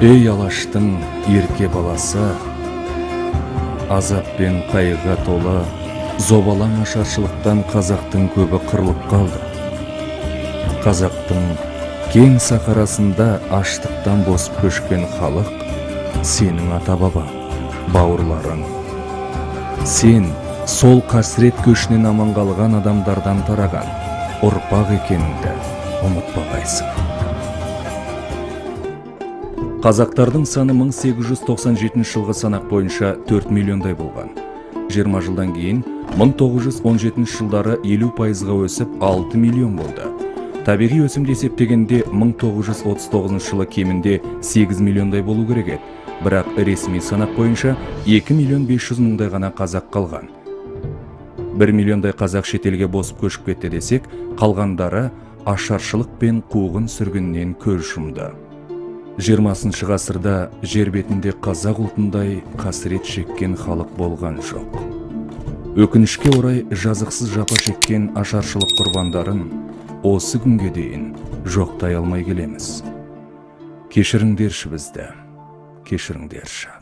эй алаштың ерке баласы азап пен қайғыға толы зобалаң ашаршылықтан қазақтың көбі қырылып қалды. Қазақтың кең сахарасында аштықтан босып көшкен халық сенің ата баба бауырларың. Сен сол қасірет көшінен аман қалған адамдардан тараған ұрпақ екеніңді ұмытпағайсың. Қазақтардың саны 1897 жылғы санақ бойынша 4 миллиондай болған. 20 жылдан кейін 1917 жылдары 50 пайызға өсіп 6 миллион болды. Табиғи өсімді есептегенде 1939 жылы кемінде 8 миллиондай болу керек еді. Бірақ ресми санақ бойынша 2 миллион 500 мыңдай ғана қазақ қалған. 1 миллиондай қазақ шетелге босып көшіп кетті десек қалғандары ашаршылық пен қуғын сүргіннен көз жұмды жиырмасыншы ғасырда жер бетінде қазақ ұлтындай қасірет шеккен халық болған жоқ. Өкінішке орай жазықсыз жапа шеккен ашаршылық құрбандарын осы күнге дейін жоқтай алмай келеміз. Кешіріңдерші бізді кешіріңдерші.